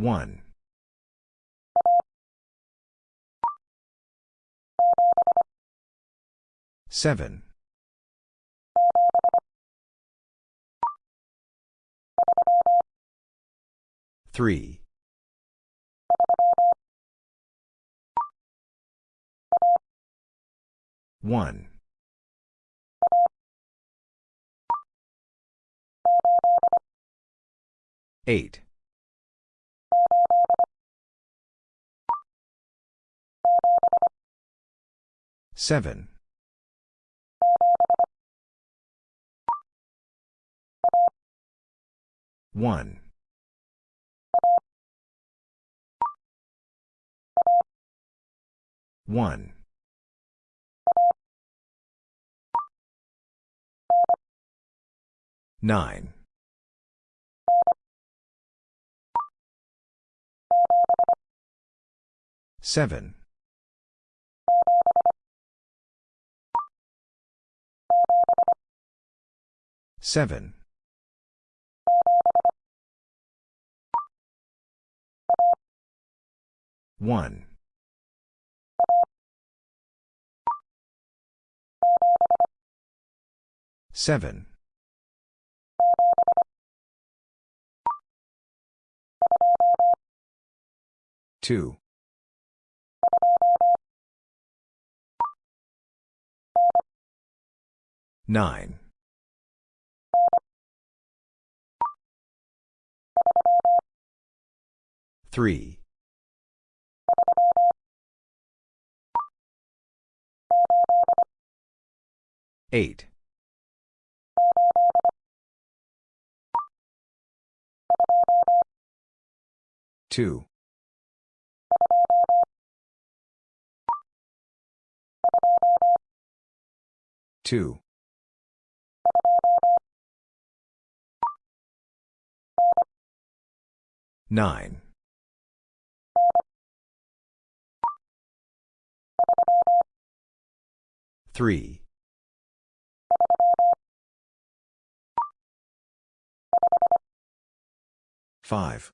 1. 7. 3. 1. 8. 7. 1. 1. 9. 7. 7. 1. 7. 2. 9. 3. 8. 2. 2. 9. 3. 5.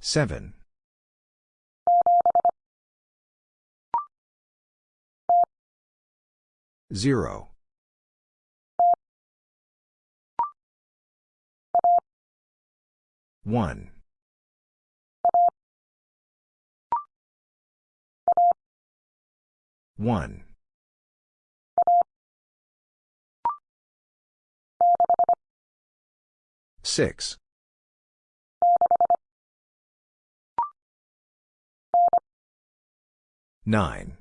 7. 0. 1. 1. 6. 9.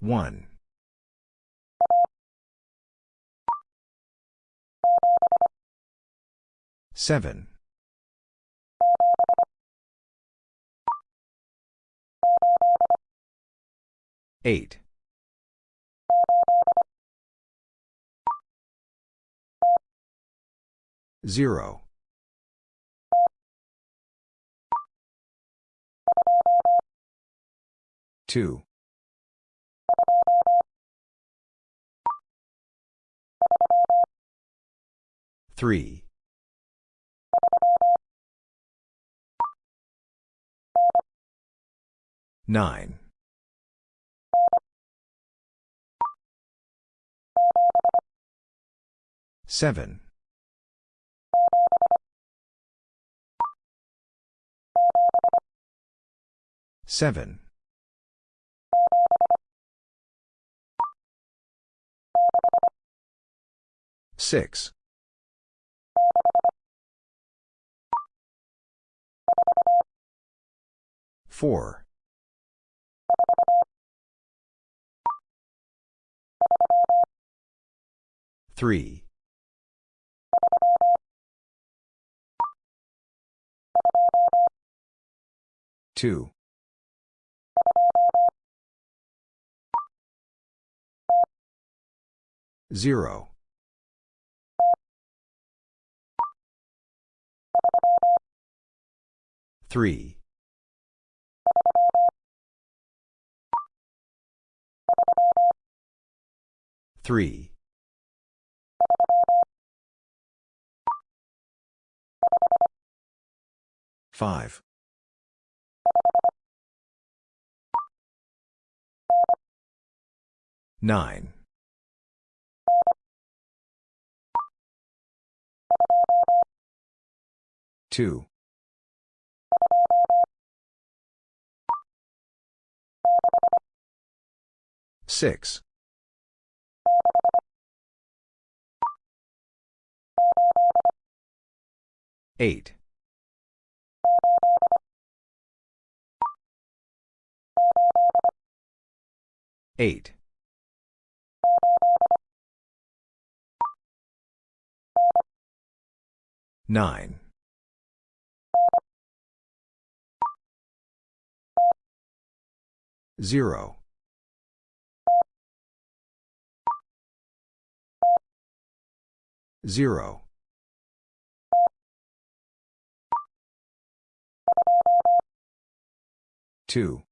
1. 7. 8. 0. 2. 3. 9. 7. 7. 6. 4. 3. 2. 0. 3. 3. 5. 9. 2. 6. 8. 8. 9. 0. 0. 2.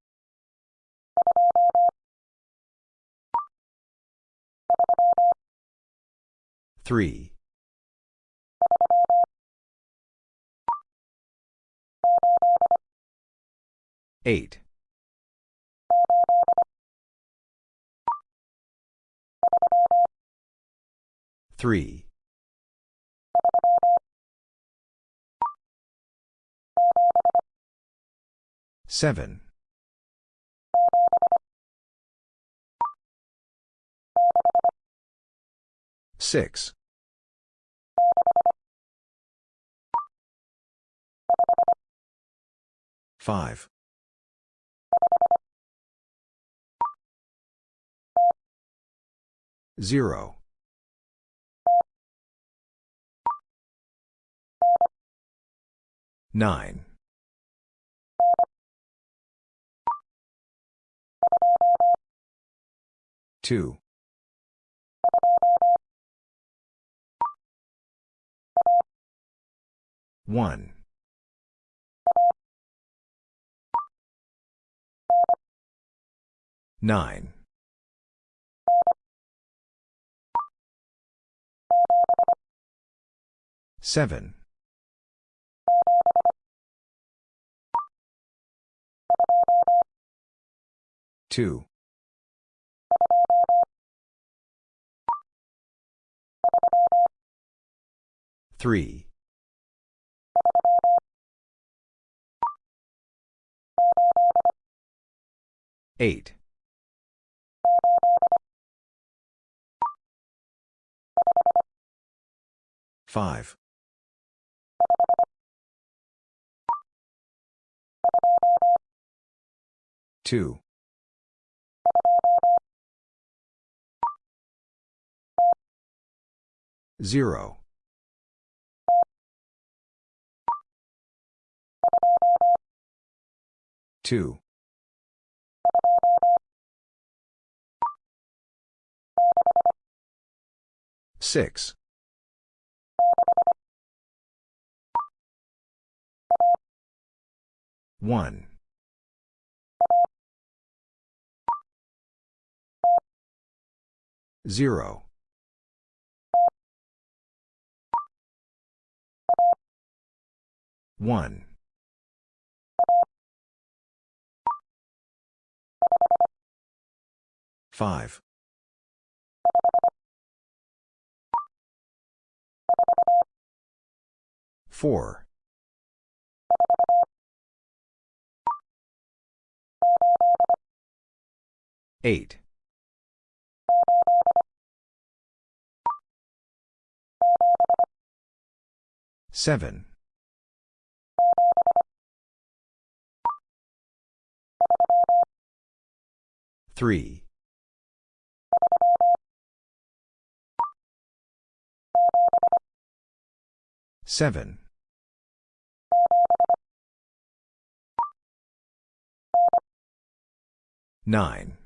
3. 8. 3. 7. 6. 5. 0. 9. 2. 1. 9. 7. 2. 3. 8. 5. 2. 0. 2. 6. 1. 0. 1. 5. 4. 8. 7. 3. 7. 9.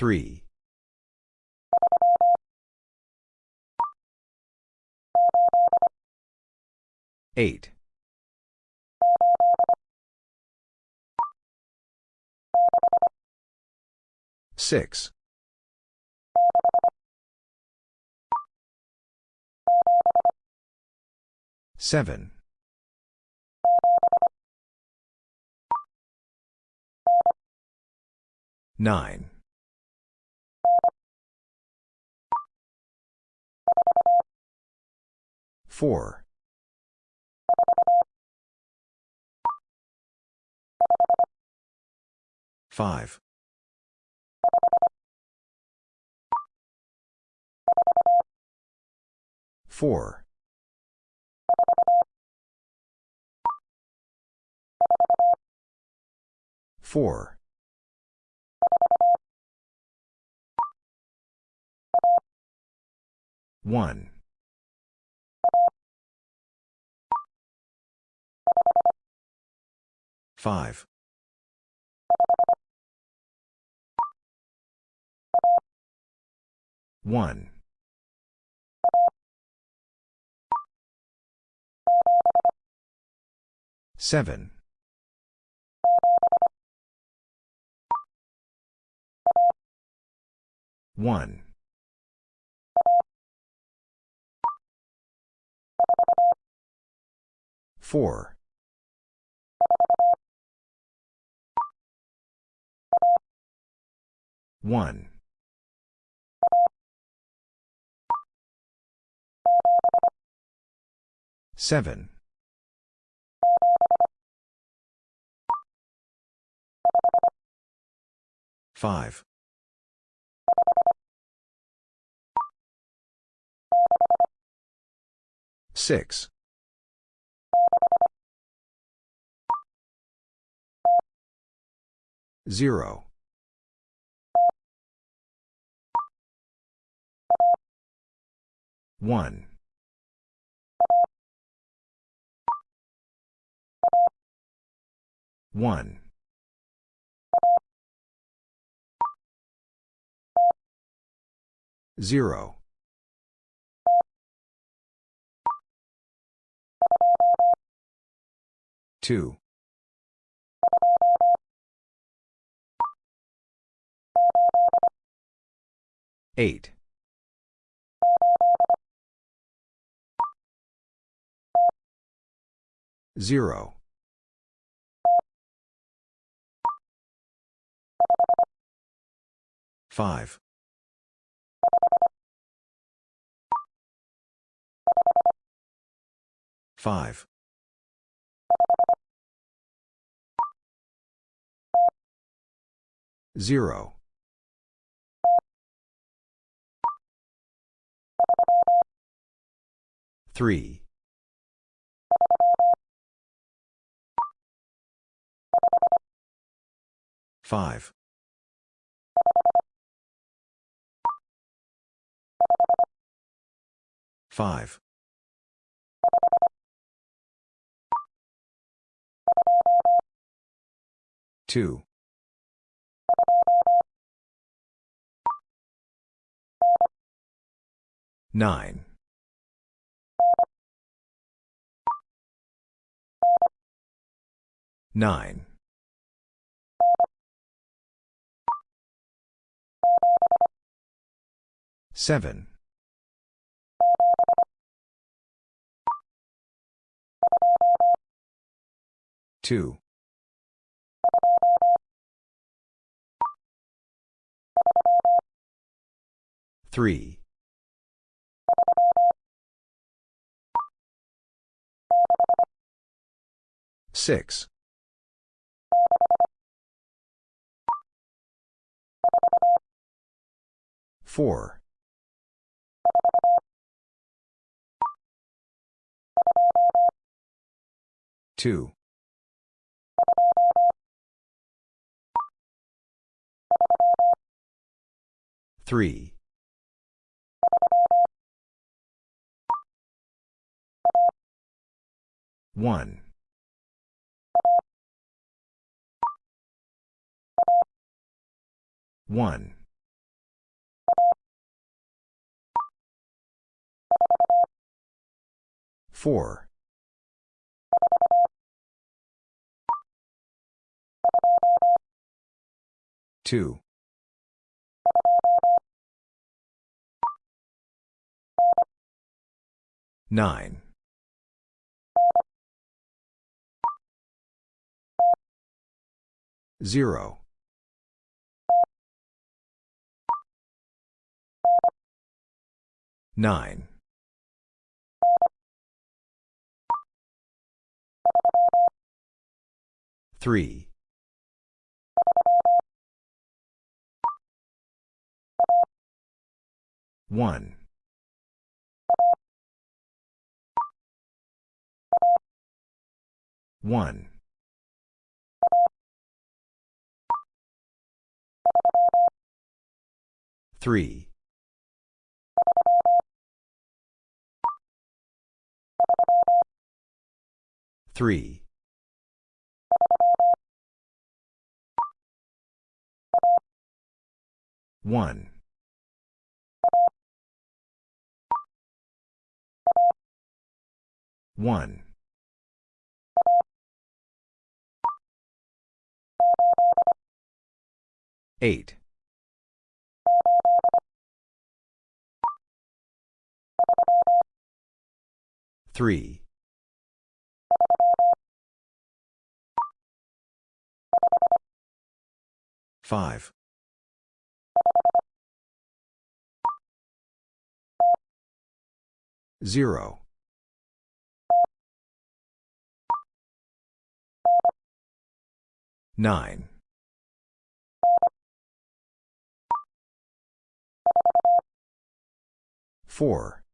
3. 8. Six. Seven. Nine. Four. Five. Four. Four. One. Five. One. Seven. One. Four. One. Seven. Five. Six. Zero. One. One. Zero. Two. Eight. Zero. Five. Five. Zero. Three. Five. Five. Two. Nine. Nine. Seven. Two. Three. Six. Four. Two. Three. One. One. 4. 2. 9. 0. 9. Three. One. One. Three. Three. One. One. Eight. Three. Five. Zero. Nine. Four.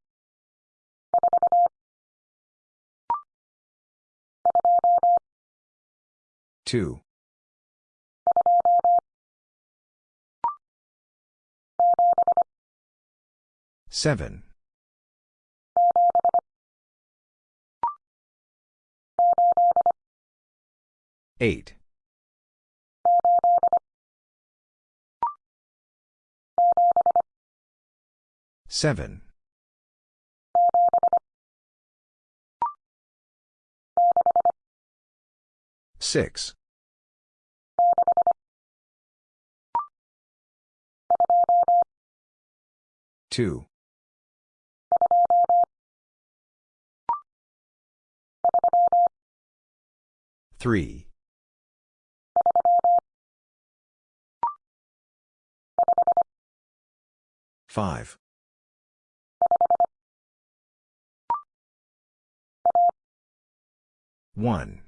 Two. Seven. Eight. Seven. Six. Two. Three. Five. One.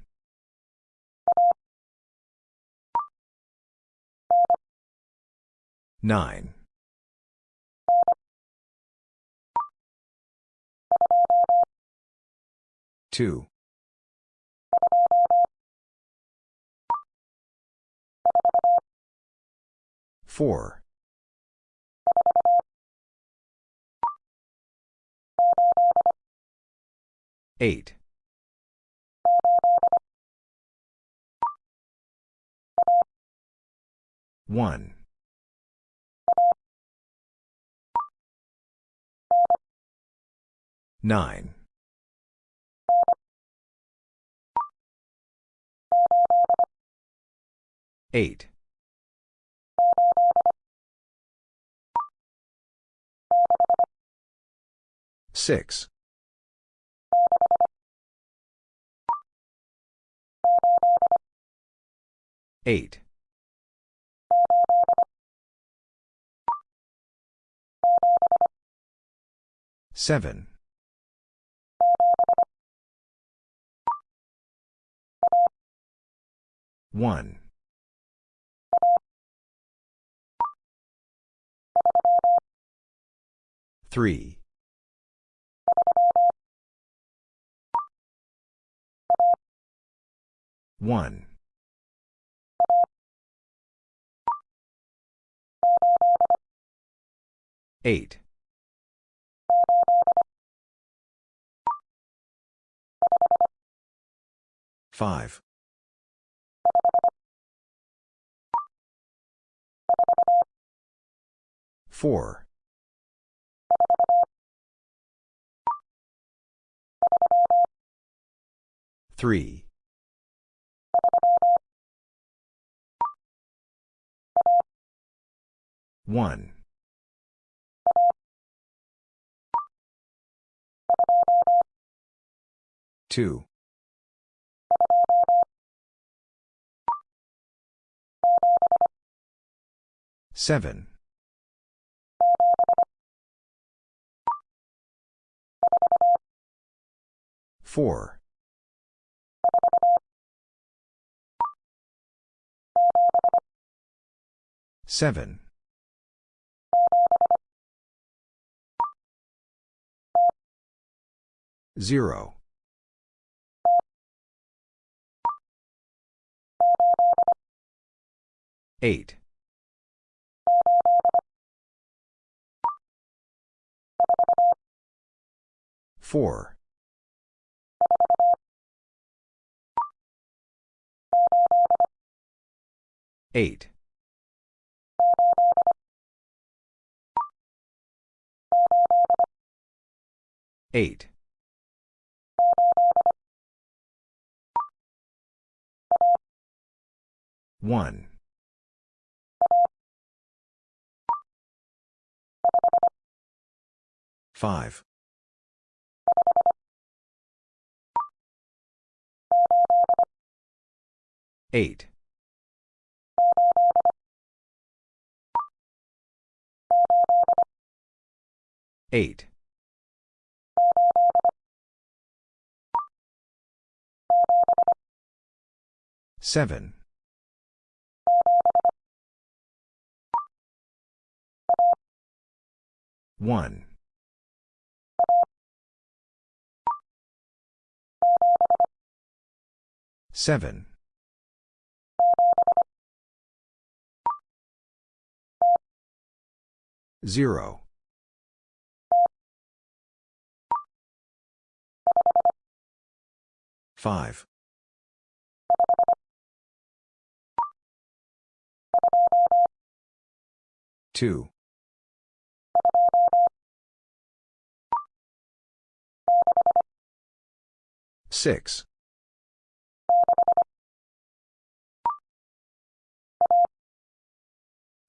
Nine. Two. Four. Eight. One. Nine. Eight. Six. Eight. Seven. One. Three. One. Eight. Five. Four. Three. One. 2. 7. 4. 7. 0. 8. 4. 8. 8. 1. 5. 8. 8. 7. 1. 7. 0. 5. 2. 6.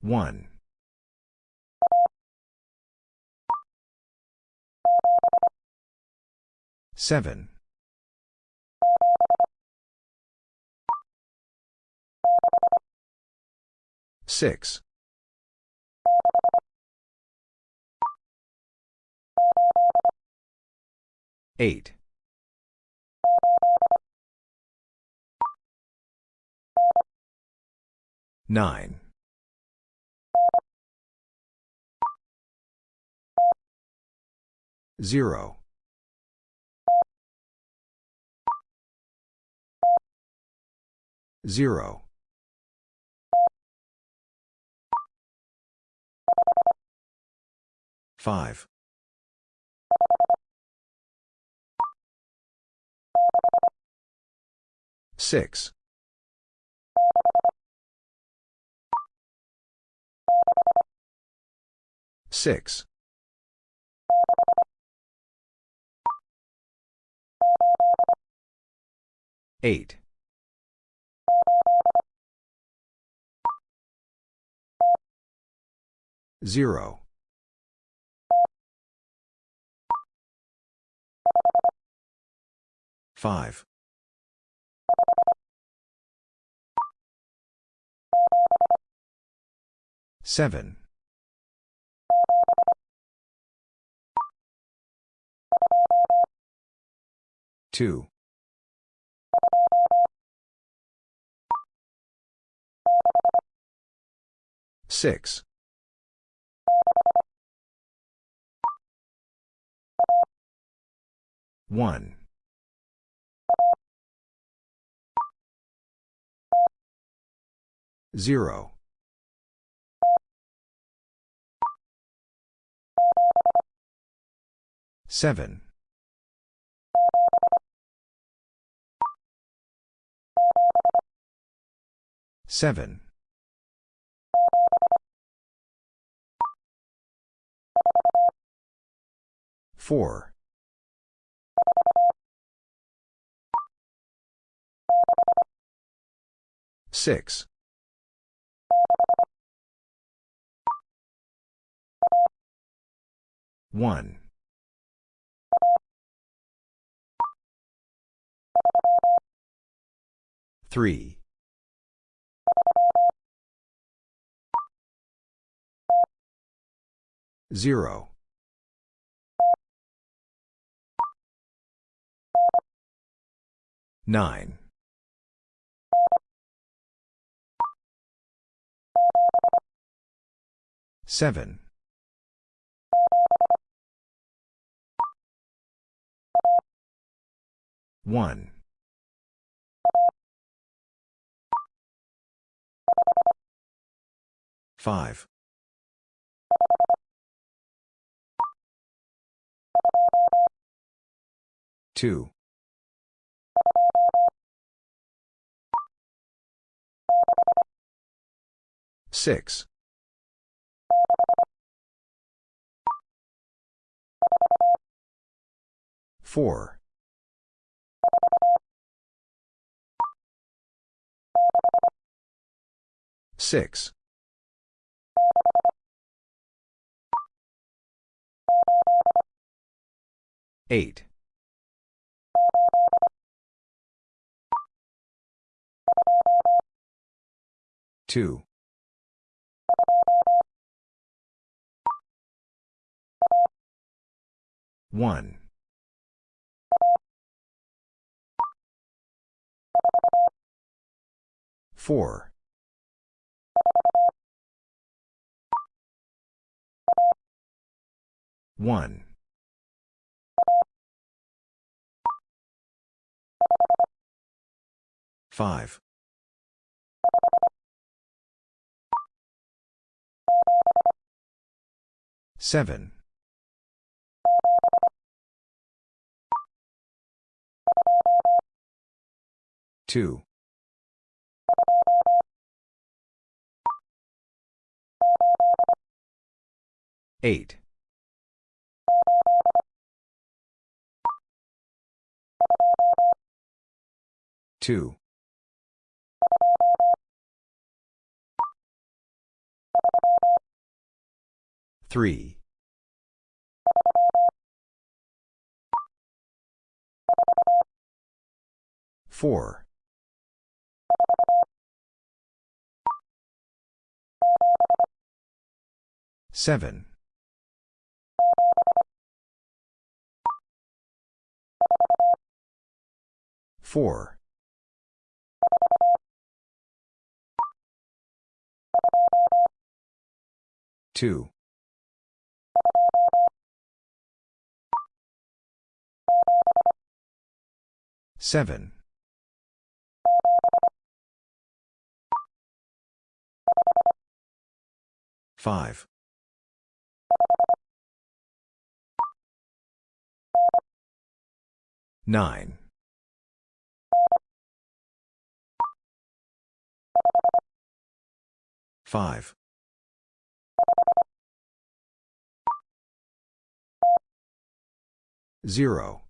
1. 7. 6. 8. 9. 0. 0. 5. 6. 6. 8. 0. 5. 7. 2. 6. 1. 0. 7. 7. 4. 6. 1. Three. Zero. Nine. Seven. One. Five. Two. Six. Four. Six. Eight. Two. One. Four. One. Five. Seven. Two. Eight. Two. Three. Four. Seven. Four. Two. Seven. Five. Nine. Five. Zero.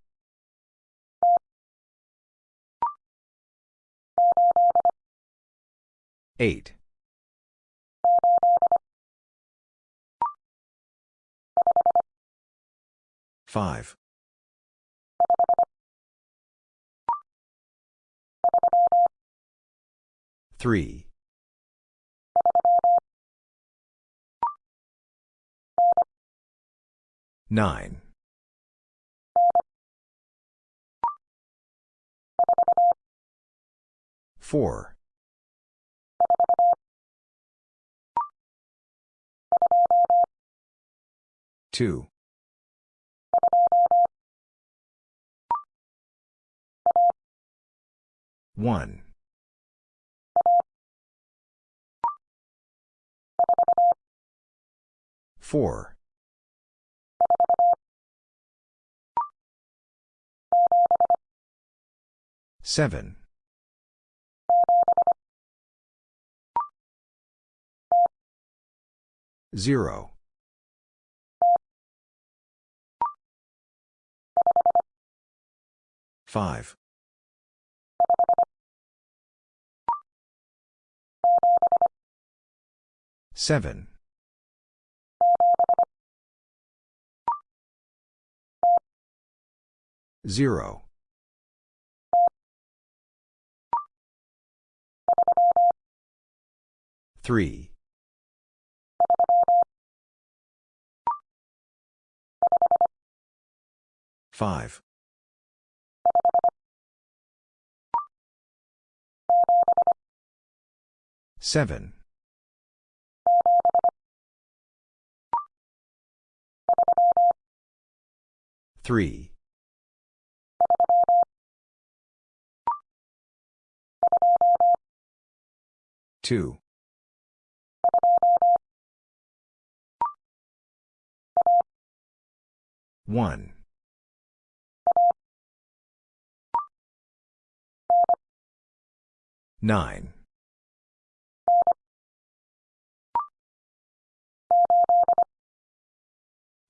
Eight. Five. Three. Nine. Four. Two. One. Four. Seven. Zero. Five. Seven. Zero. Three. Five. Seven. Three. Two. One. Nine.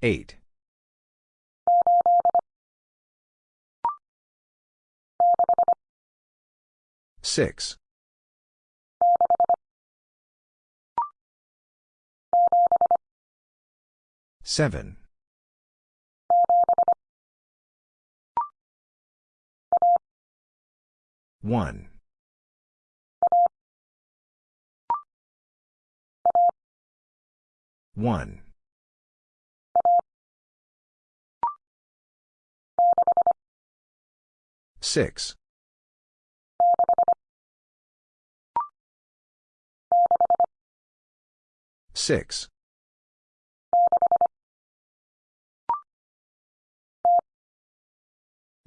Eight. Six. Seven. One. One. Six. Six.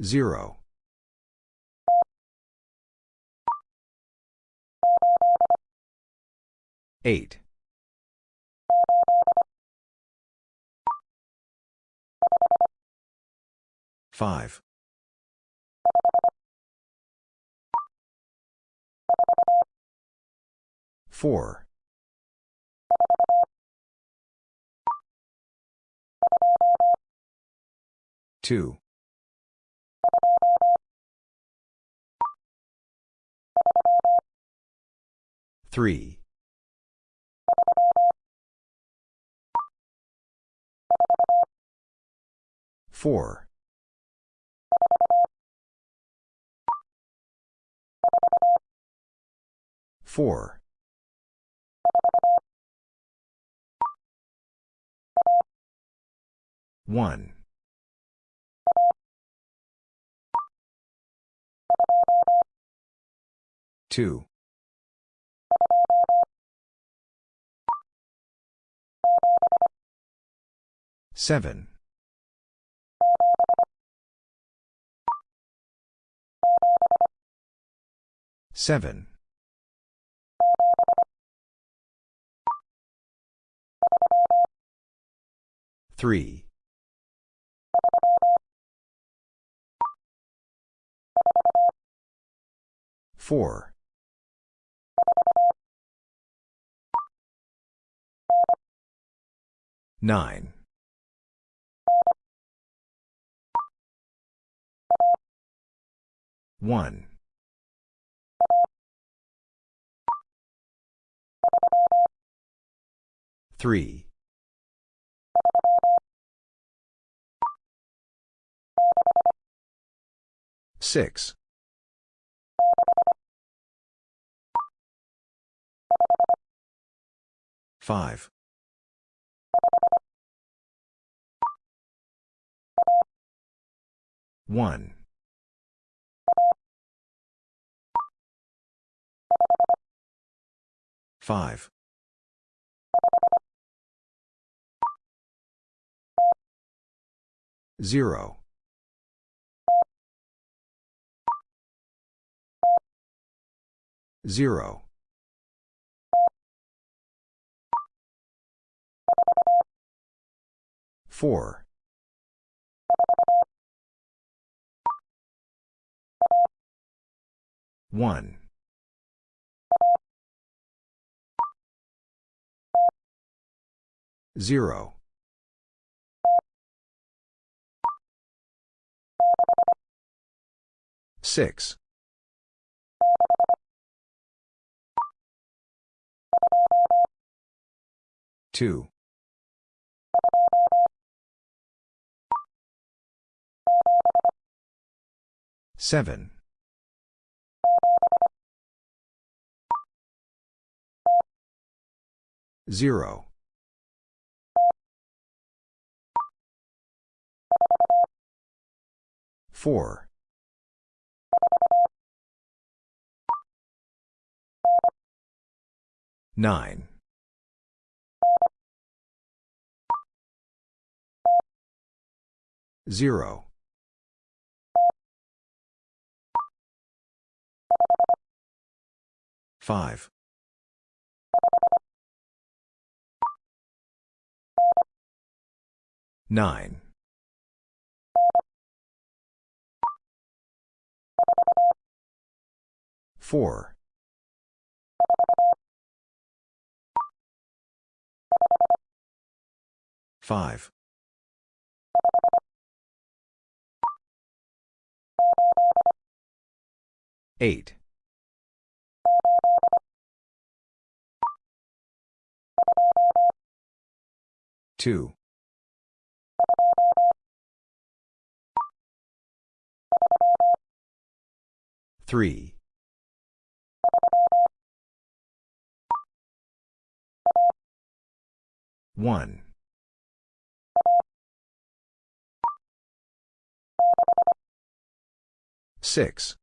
Zero. Eight. Five. Four. Two. Three. Four. Four. One. Two. Seven. Seven. Three. Four. Nine. One. Three. Six. Five. One. Five. Zero. Zero. Four. One. Zero. Six. Two. Seven. Zero. Four. Nine. Zero. Five. Nine. Four. Five. Eight. Two. Three. One. Six.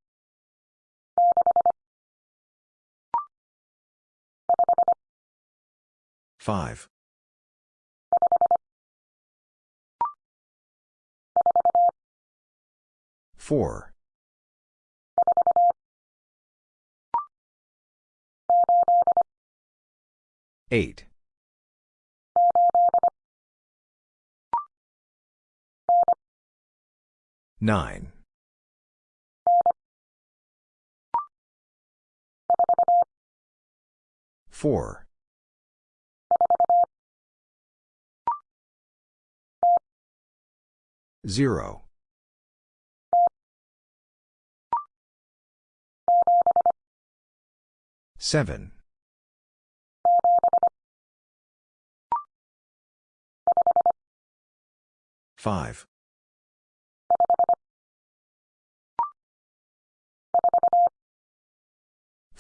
Five. Four. Eight. Nine. Four. Zero. Seven. Five.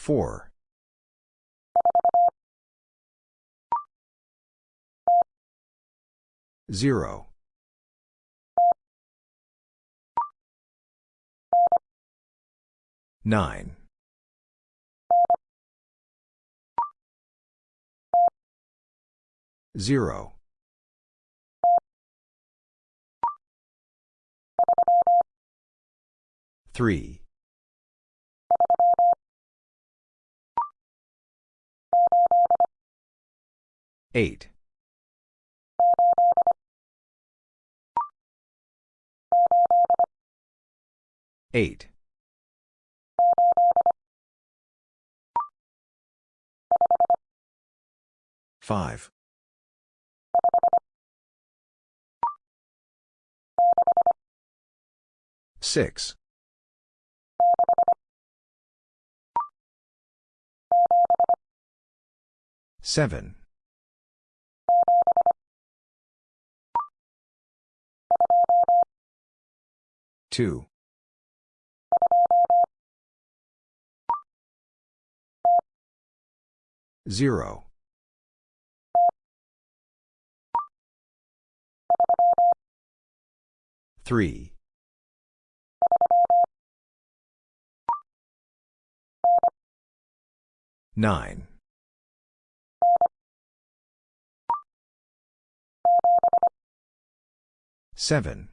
Four. Zero. Nine. Zero. Three. Eight. Eight. Five. Six. Seven. Two. Zero. Three. Nine. Seven.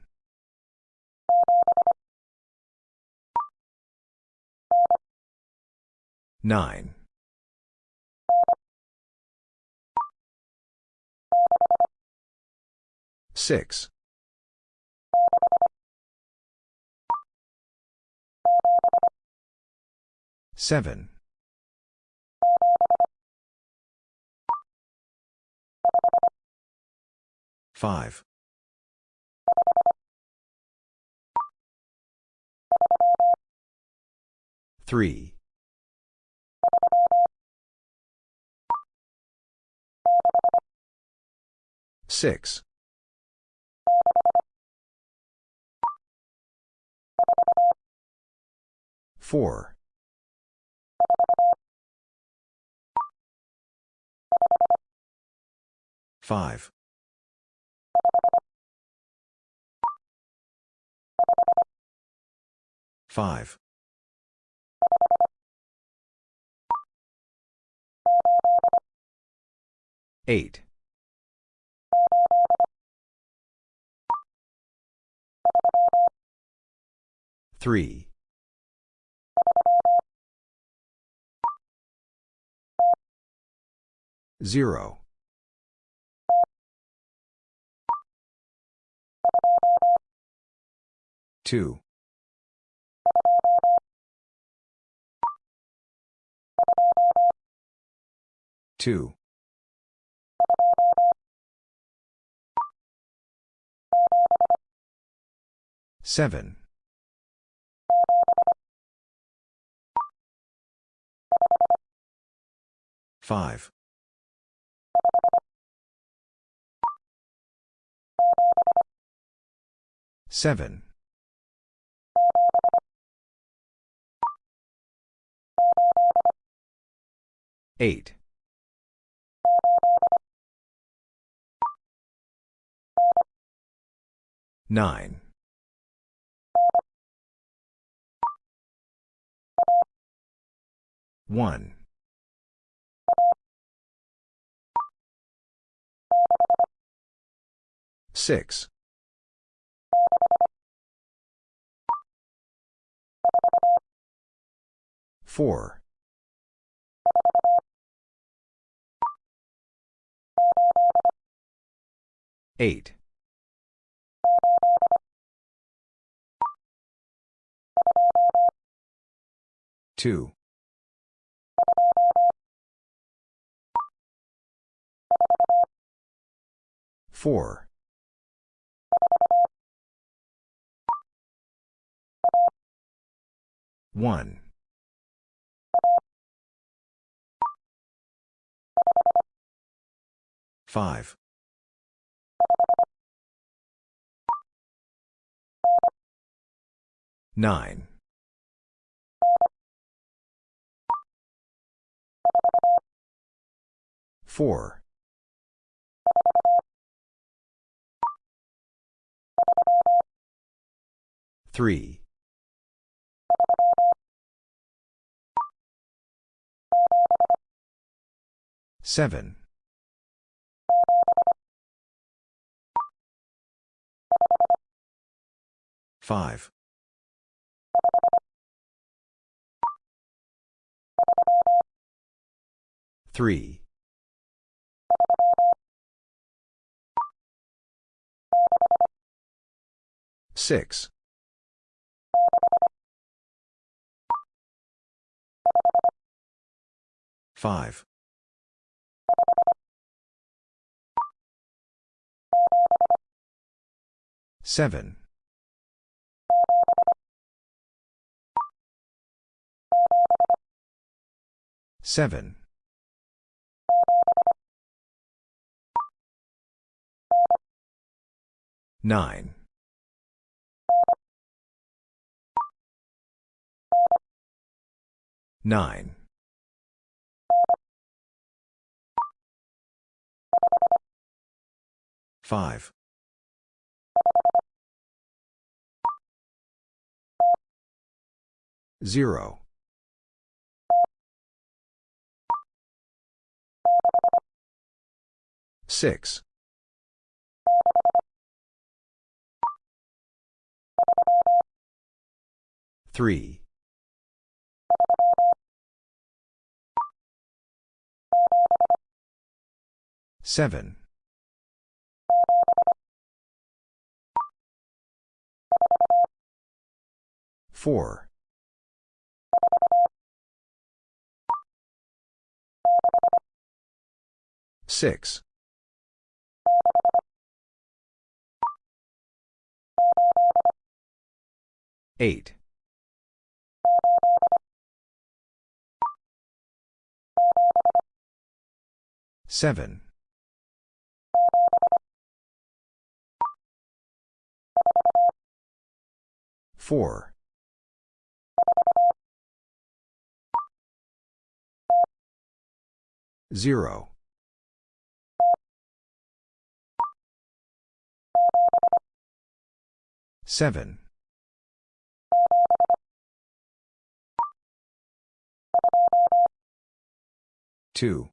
Nine. Six. Seven. Five. Three. Six. Four. 5. 5. 8. 3. 0. 2. 2. 7. 5. 7. 8. 9. 1. 6. 4. 8. 2. 4. 1. 5. 9. 4. 3. 7. 5. 3. 6. 5. 7. 7. 9. 9. 5. 0. 6. 3. 7. 4. 6. 8. 7. 4. 0. 7. Two.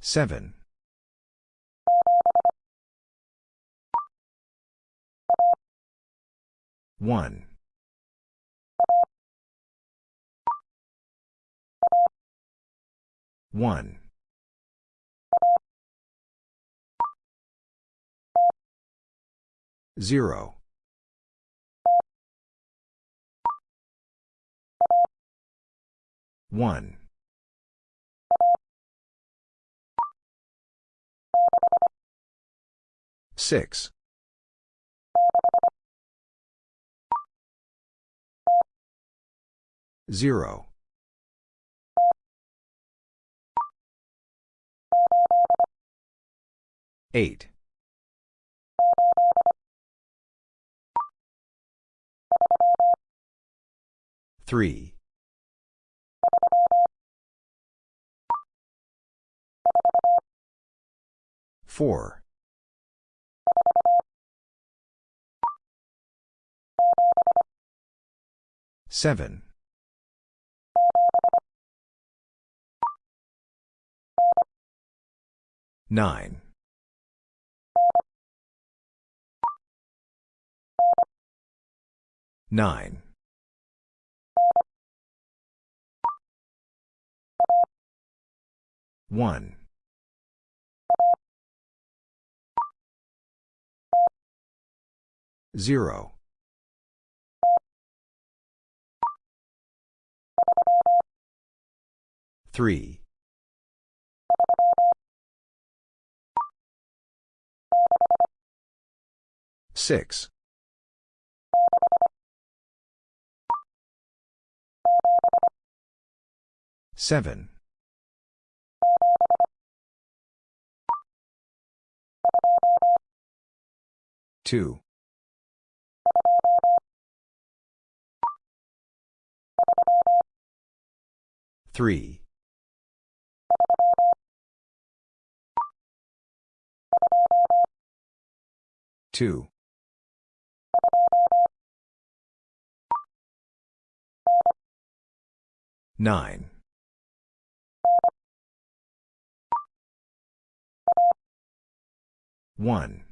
Seven. One. One. Zero. One. Six. Zero. Eight. Three. Four. Seven. Nine. Nine. One. Zero. Three. Six. Seven. Two. Three. Two. Nine. One.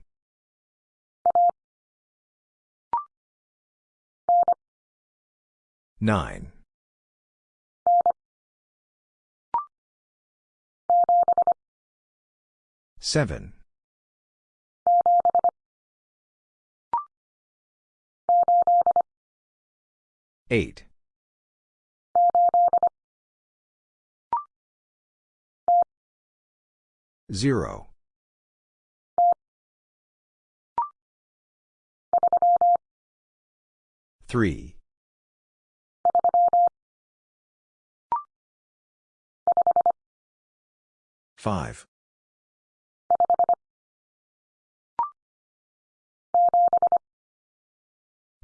Nine. Seven. Eight. Zero. Three. Five.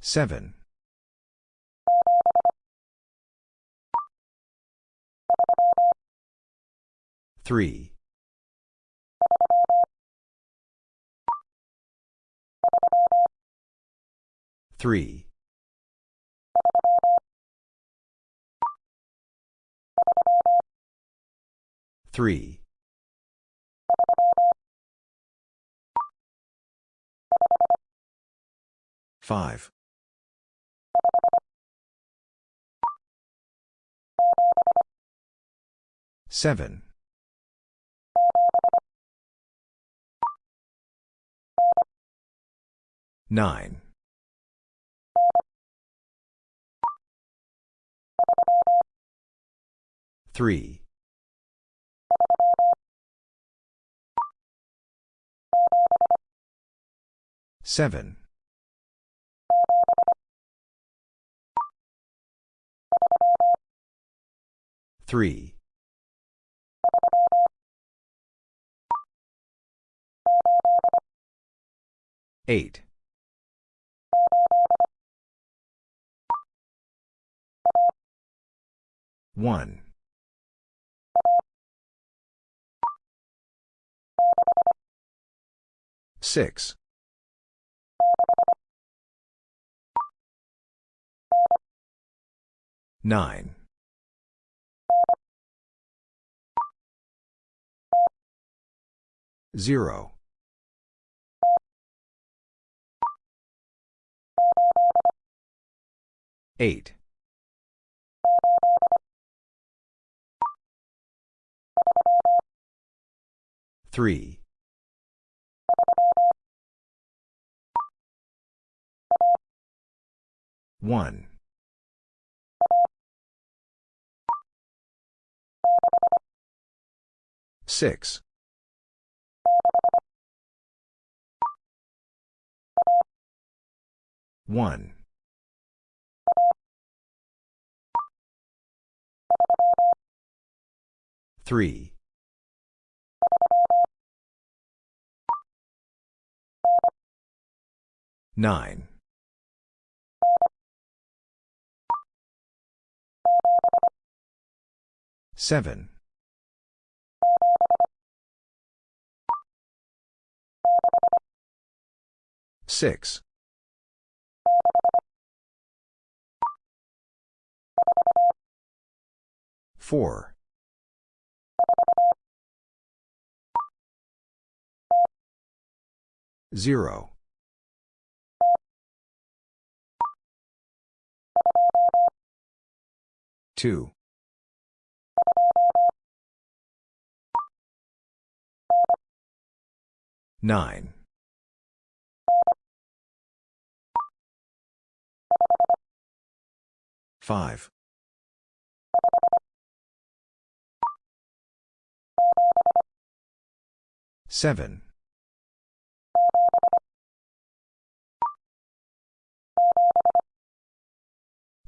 Seven. Three. Three. Three. Five. Seven. Nine. Three. Seven. Three. Eight. One. Six. Nine. Zero. Eight. Three. One. Six. One. Three. Nine. Seven. Six. Four. Zero. Two. Nine. Five. Seven.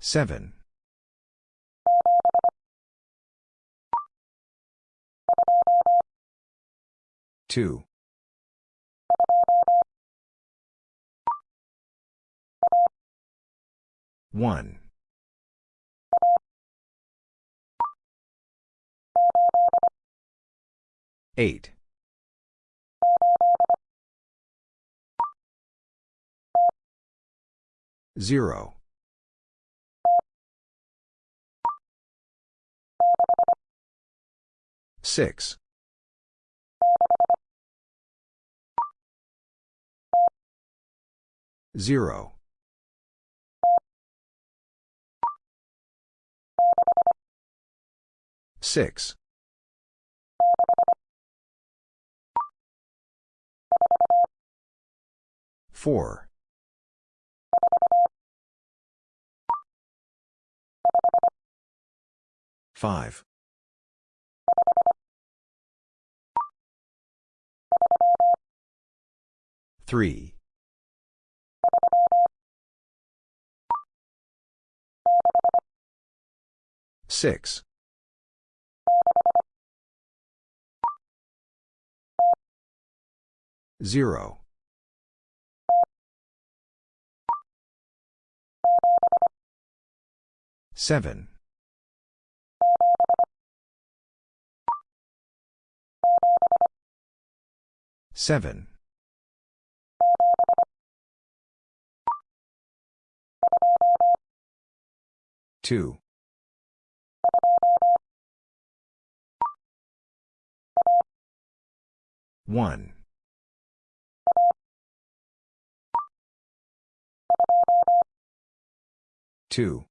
Seven. Two. One. Eight. Zero. Six. Zero. Six. Four. Five. Three. Six. Zero. Seven. Seven. Two. One. Two.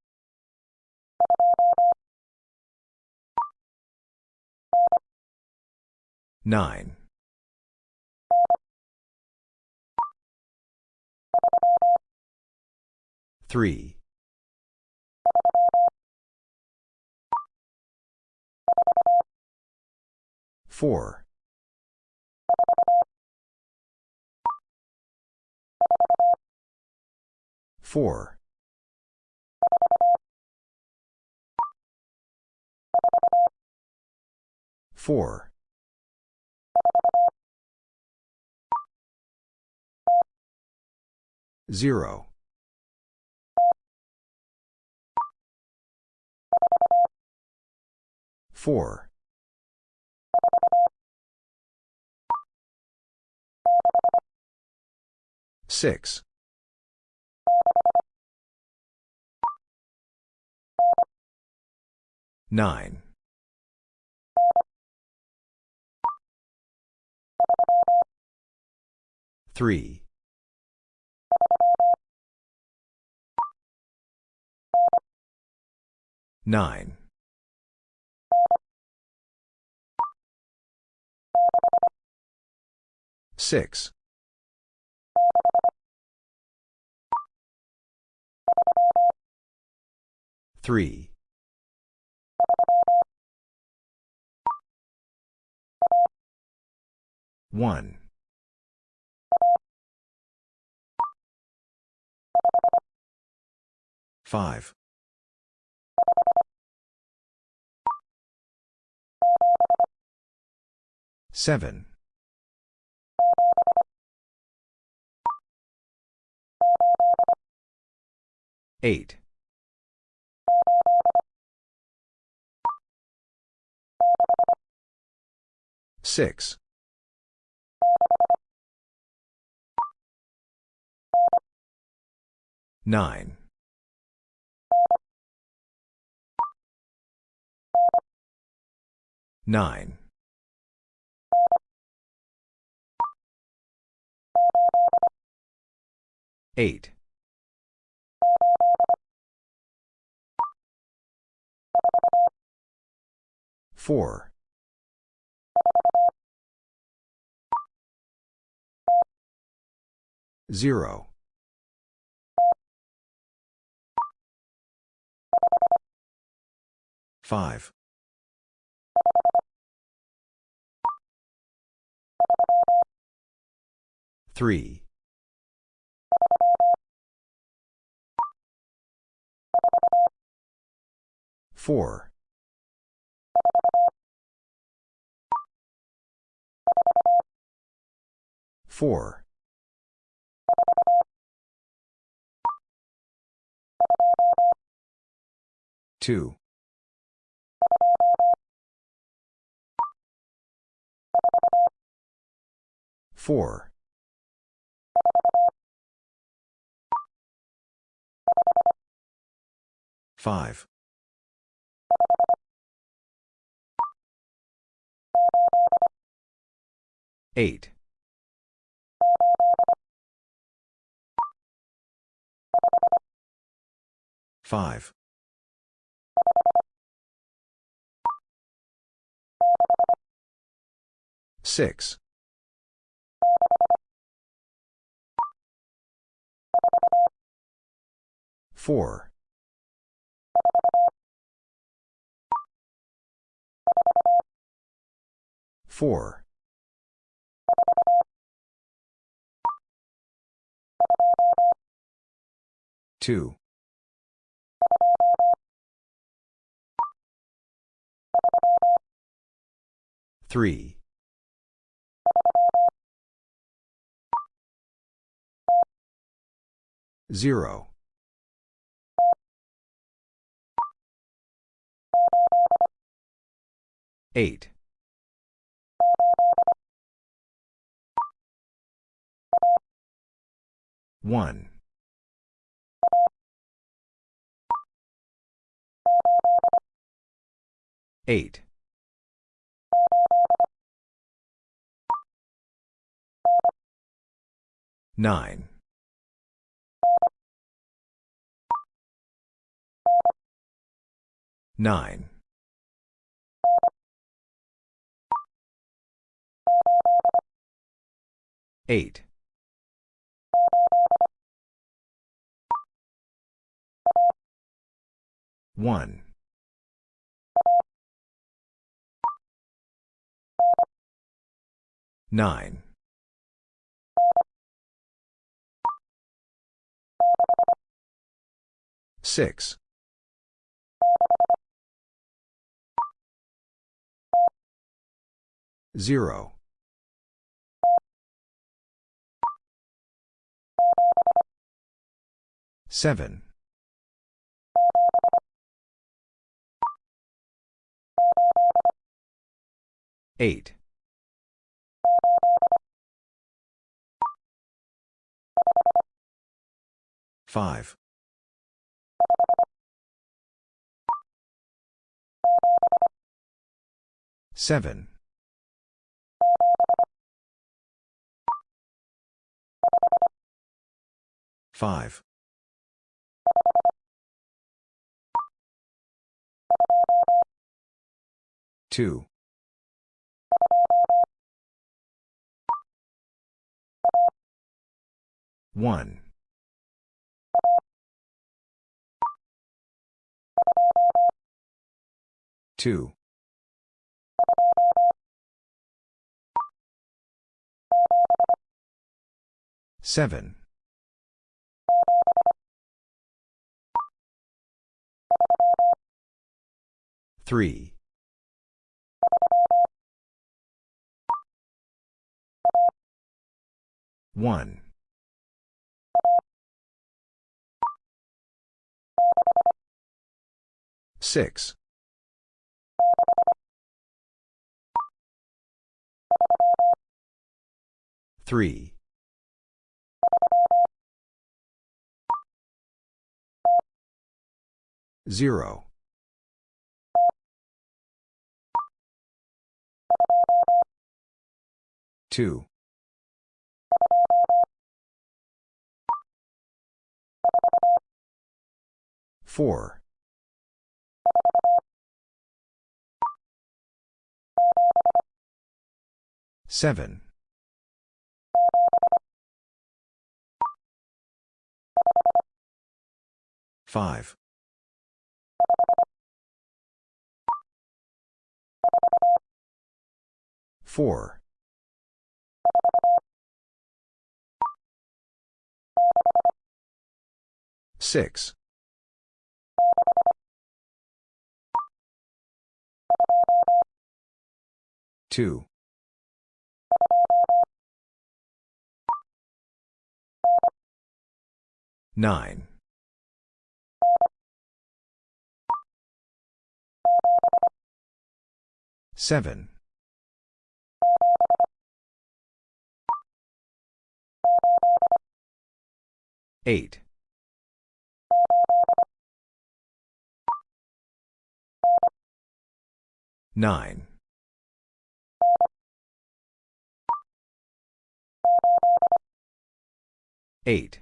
Nine. Three. Four. Four. Four. Zero. Four. Six. Nine. Three. Nine. Six. Three. One. Five. Seven. Eight. Six. Nine. Nine. Eight. Four. Zero. Five. Three. Four. Four. Two. Four. Five. Eight. Five. Six. Four. Four. Two. Three. Zero. Eight. One. Eight. Nine. Nine. Eight. One. Nine. Six. Zero. Seven. Eight. 5. 7. 5. 2. 1. 2. 7. 3. 1. 6. 3. 0. 2. 4. 7. 5. 4. 6. 2. 9. 7. 8. 9. 8.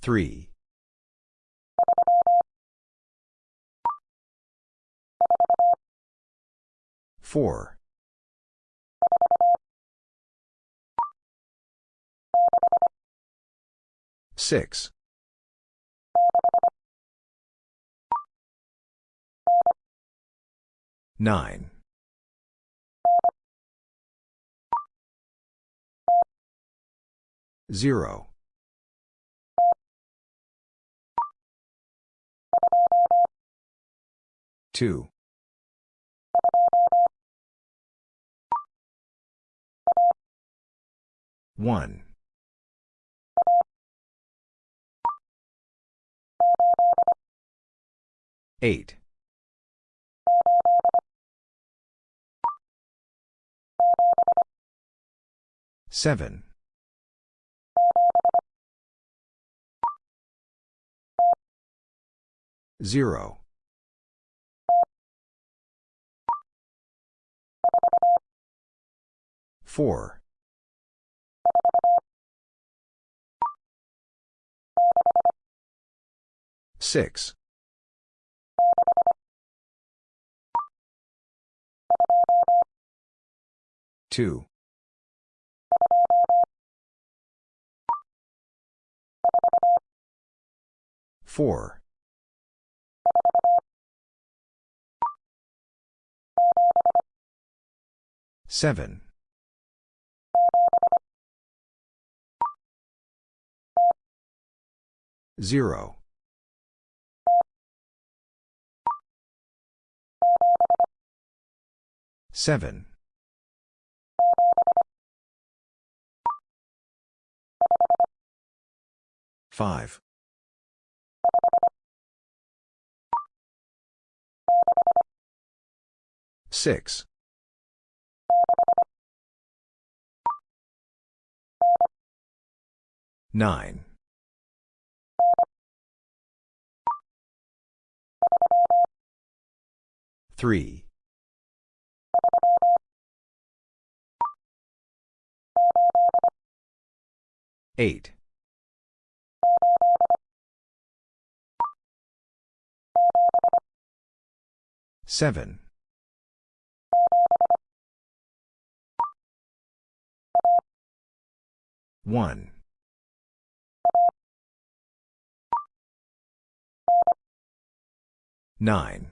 3. 4. 6. 9. 0. 2. 1. 8. 7. 0. 4. 6. 2. 4. 7. 0. 7. 5. 6. 9. 3. 8. 7. 1. 9.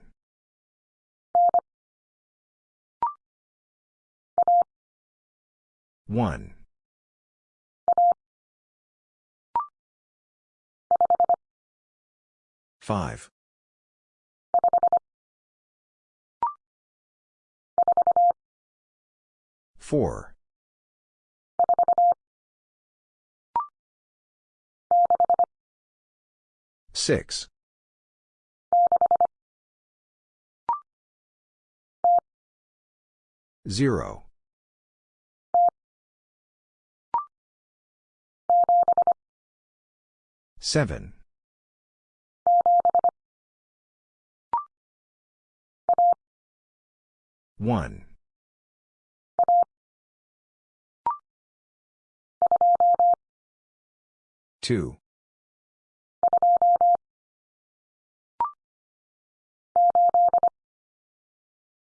1. 5. 4. 6. 0. 7. 1. 2.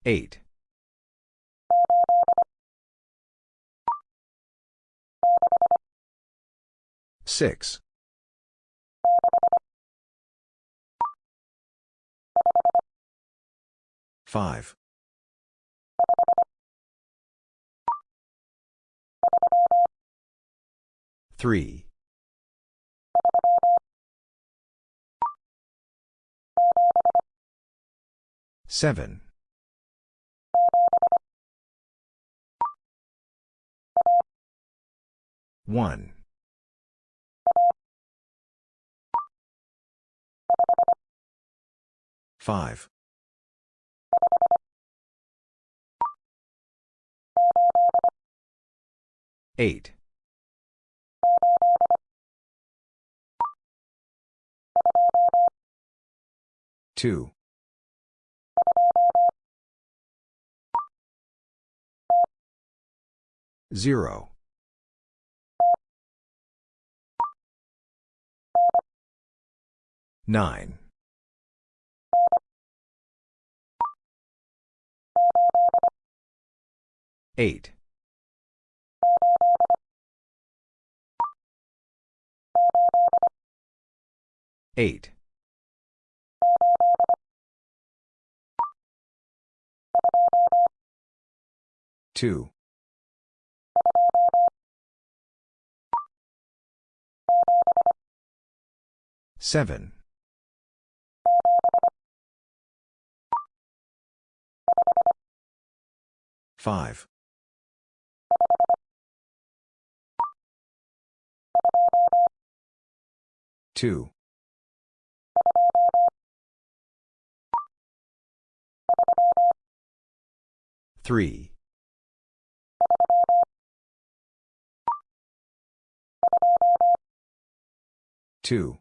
8. 6. 5. 3. 7. 1. 5. 8. 2. 0. 9. 8. 8. 2. 7. 5. 2. 3. 2.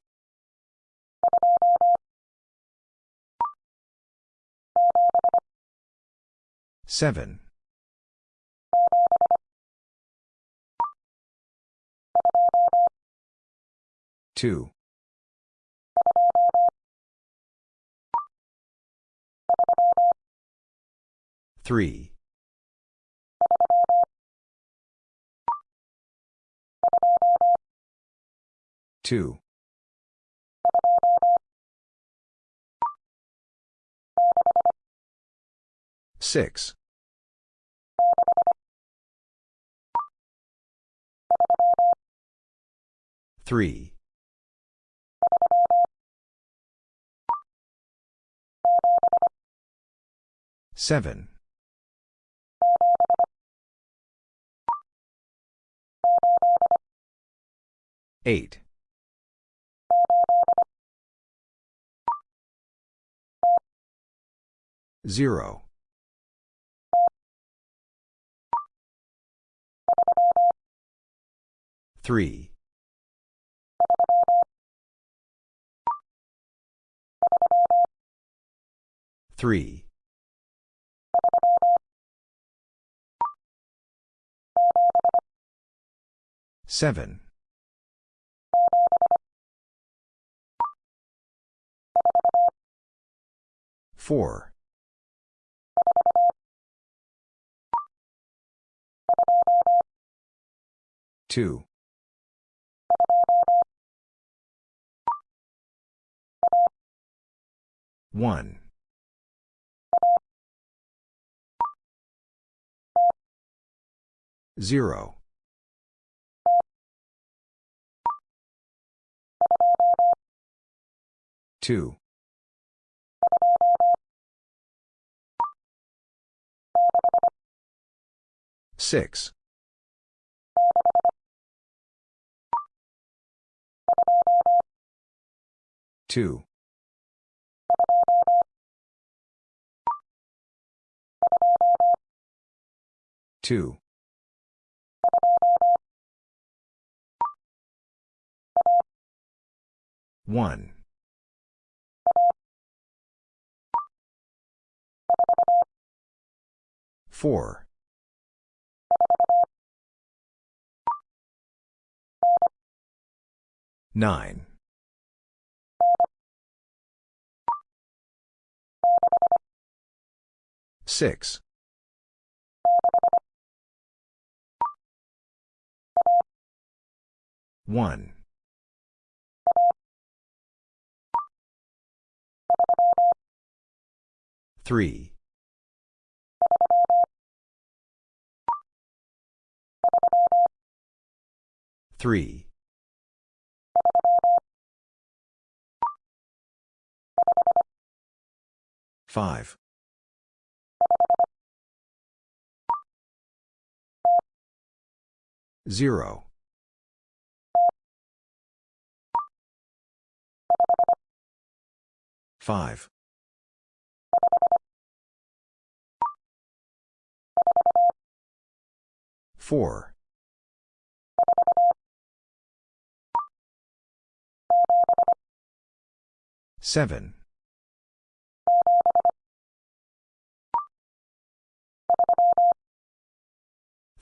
7. 2. 3. 2. 6. 3. 7. 8. Zero. Three. Three. Seven. 4. 2. 1. 0. 2. 6. 2. 2. 1. 4. 9. 6. 1. 3. 3. 5. 0. 5. 4. 7.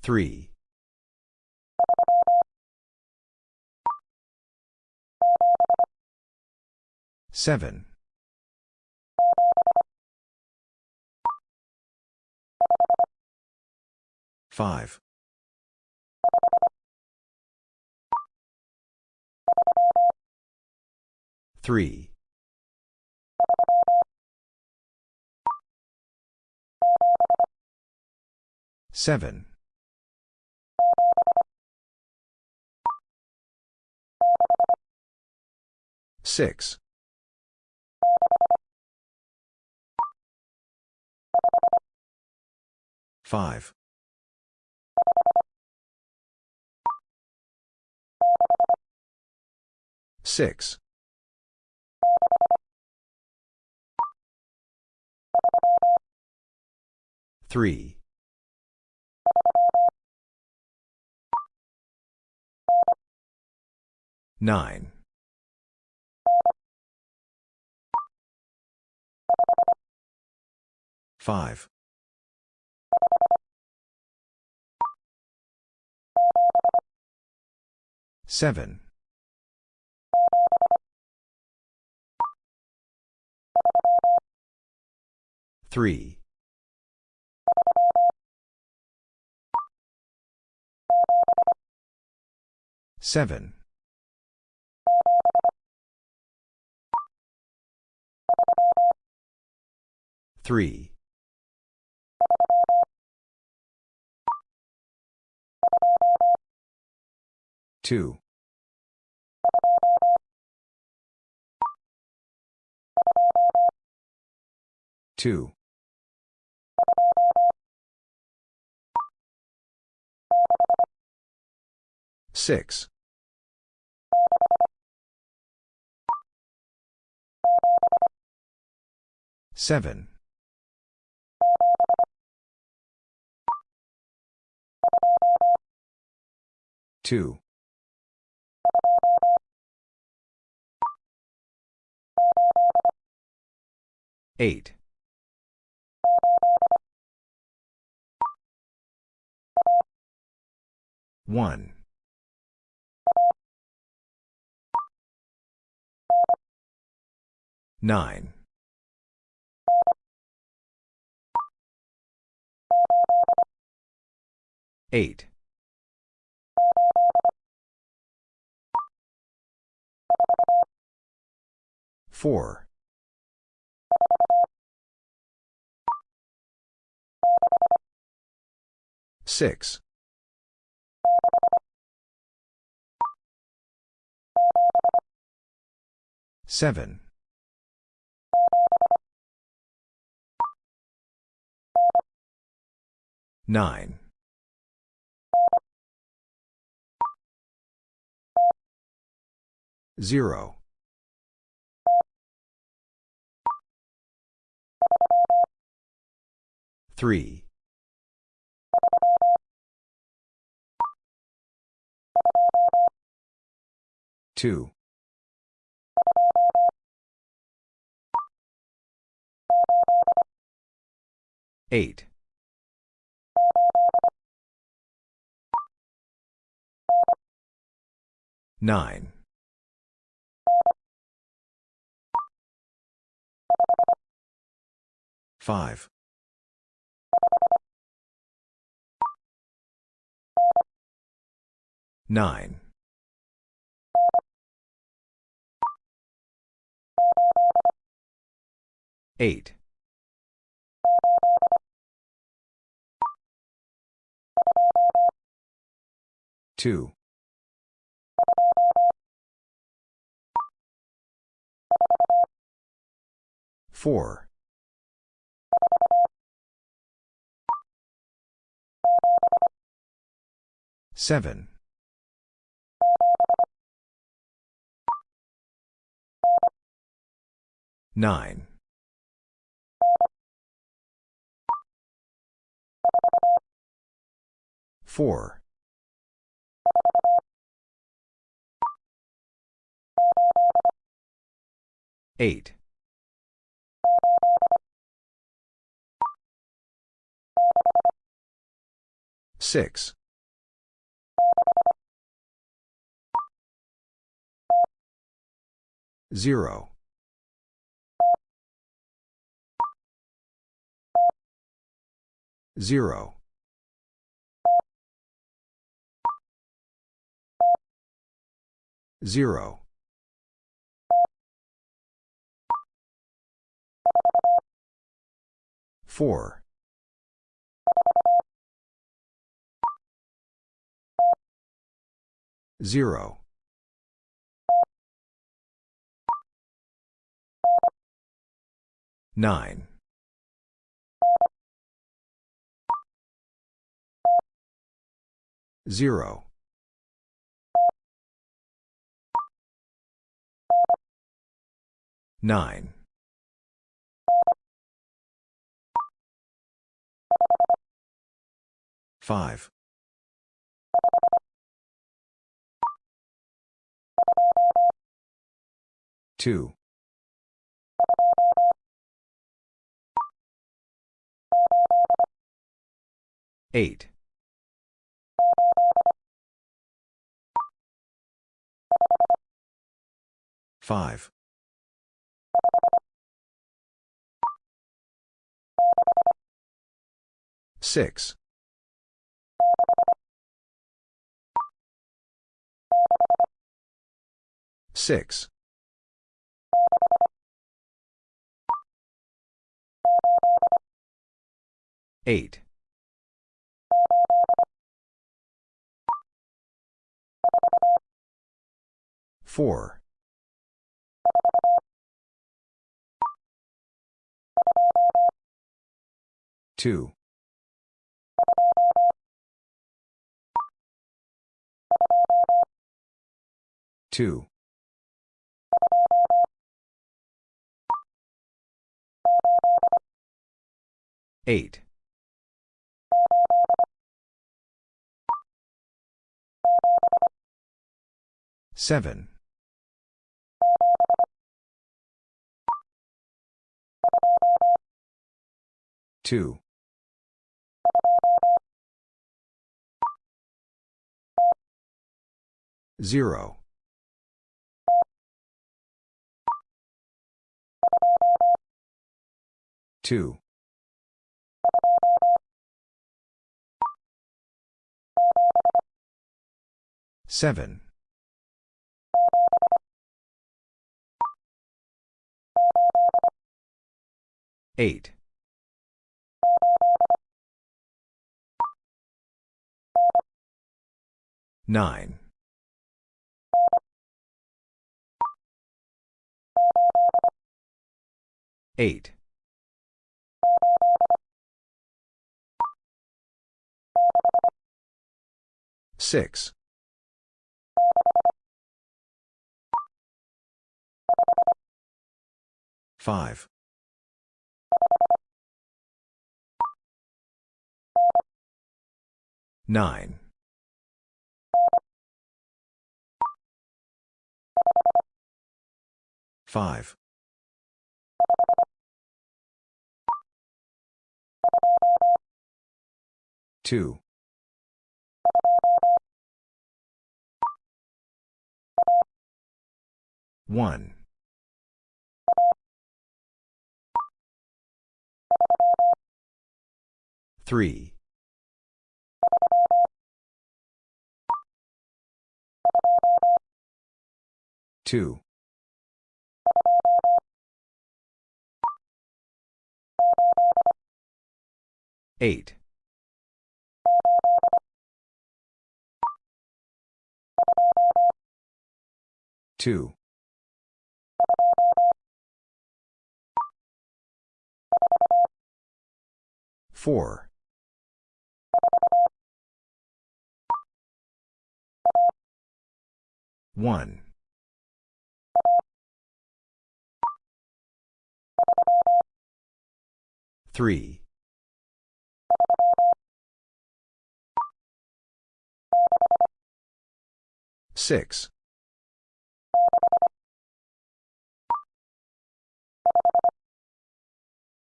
3. 7. 5. 3. 7. 6. 5. 6. 3. 9. 5. 7. 3. 7. 3. 2. 2. 6. 7. 2. 8. 1. 9. 8. 4. 6. 7. 9. 0. 3. 2. 8. 9. 5. 9. 8. 2. 4. 7. 9. 4. 8. 6. 0. 0. 0. 4. 0. 9. 0. 9. 5. 2. 8. 5. 6. 6. 8. 4. 2. 2. 8. 7. 2. Zero. Two. Seven. Eight. Nine. Eight. Six. Five. Nine. Five. Two. One. Three. Two. Eight. Two. Four. One. Three. Six.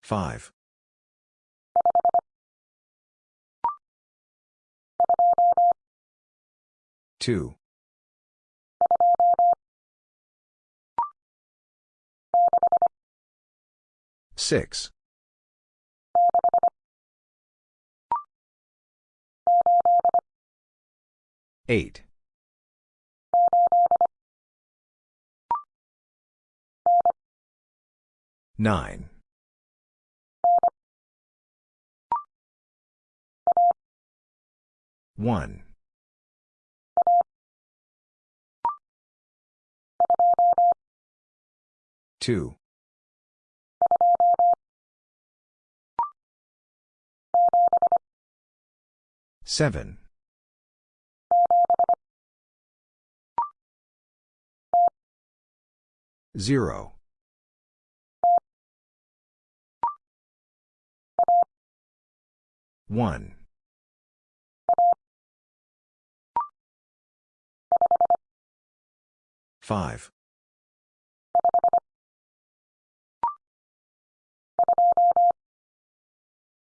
Five. Two. Six. Eight. Nine. One. Two. Seven. Zero. One. Five.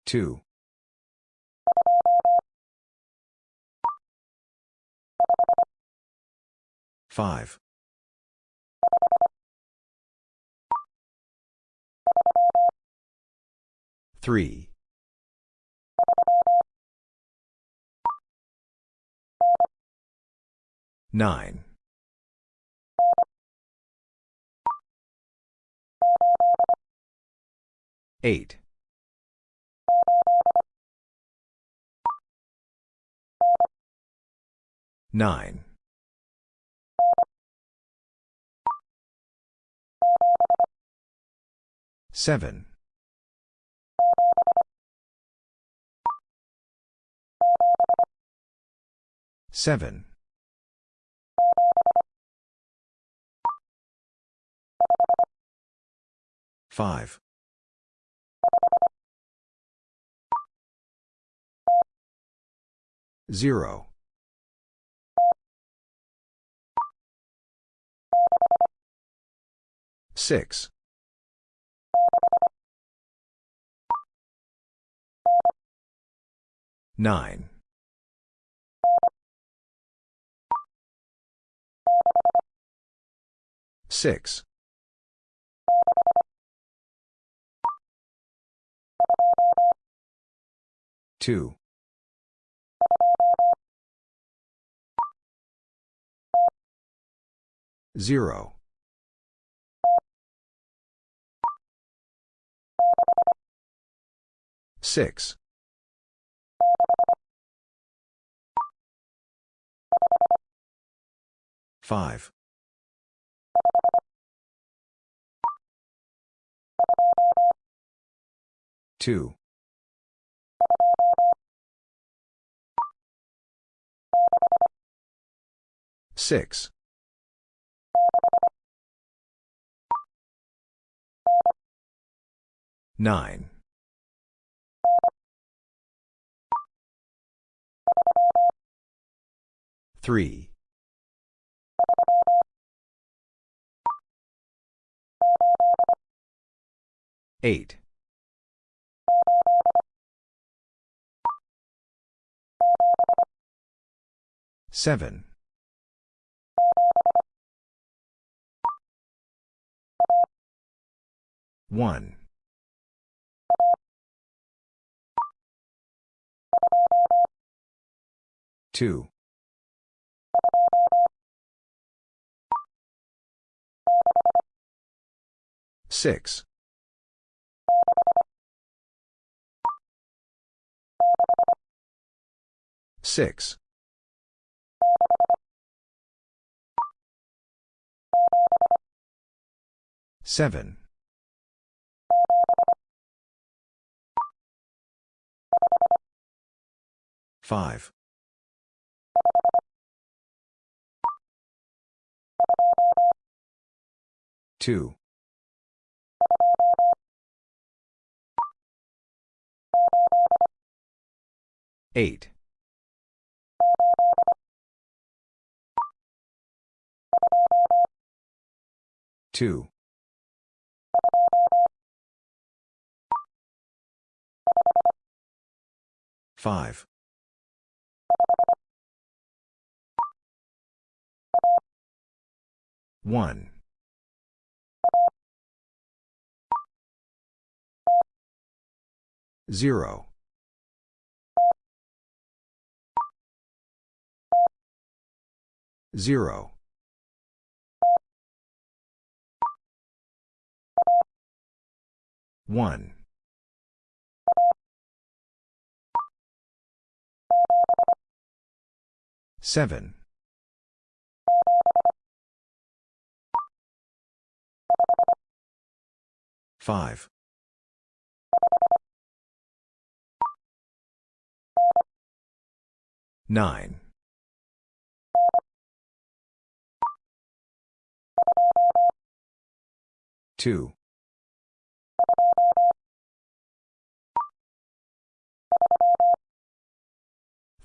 Two. Five. Three. Nine. Eight. Nine. Seven. Seven. Five. Zero. Six. Nine. Six. Two. Zero. Six. Five. Two. Six. Nine. Three. Eight. Seven. One. Two. Six. Six. Seven. Five. Two. Eight. Two. Five. One. Zero. Zero. One. Seven. Five. Nine. Two.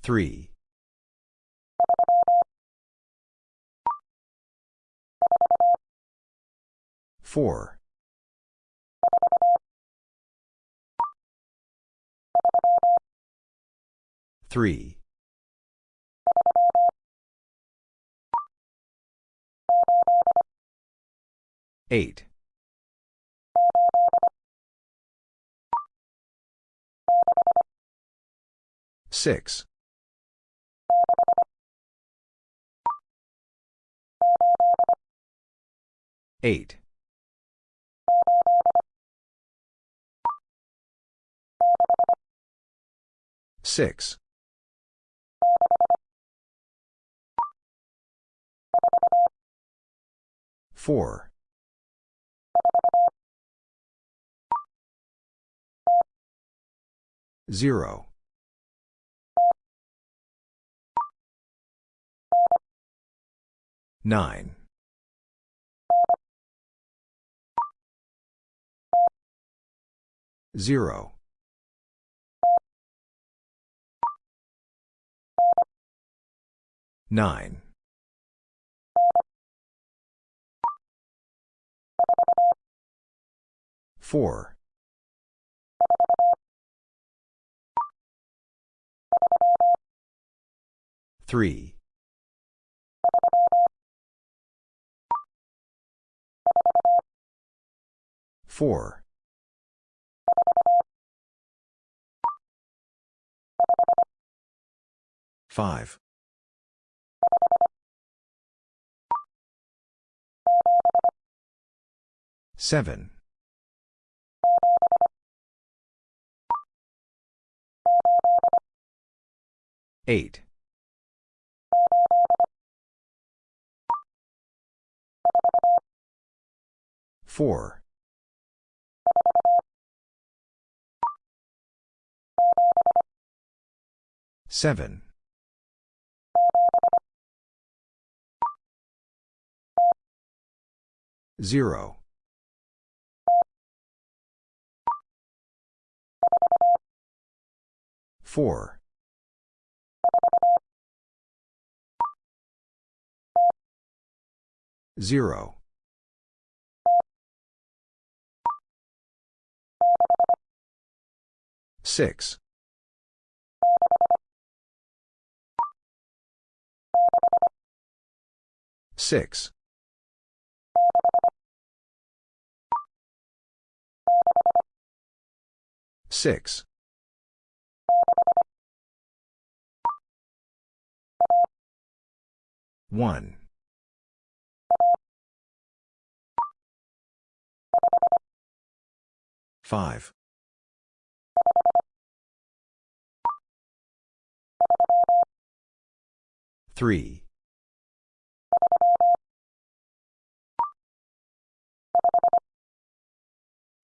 Three. Four. Three. Eight. Six. Eight. Six. Four. Zero. Nine. Zero. Nine. Four. Three. 4. 5. 7. 8. 4. 7. 0. 4. 0. 6. 6. 6. 1. 5. 3.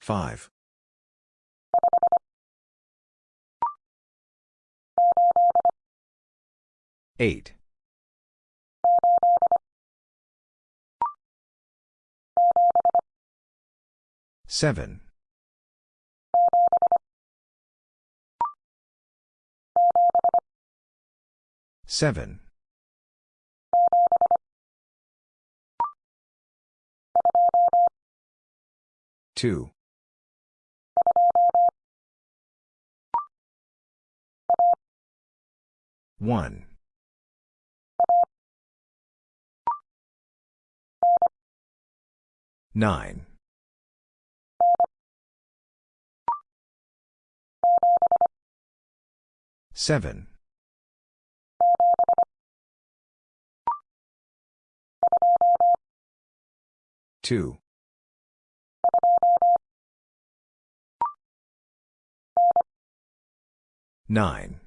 5. 8. 7. 7. 2. 1. 9. 7. 2. 9.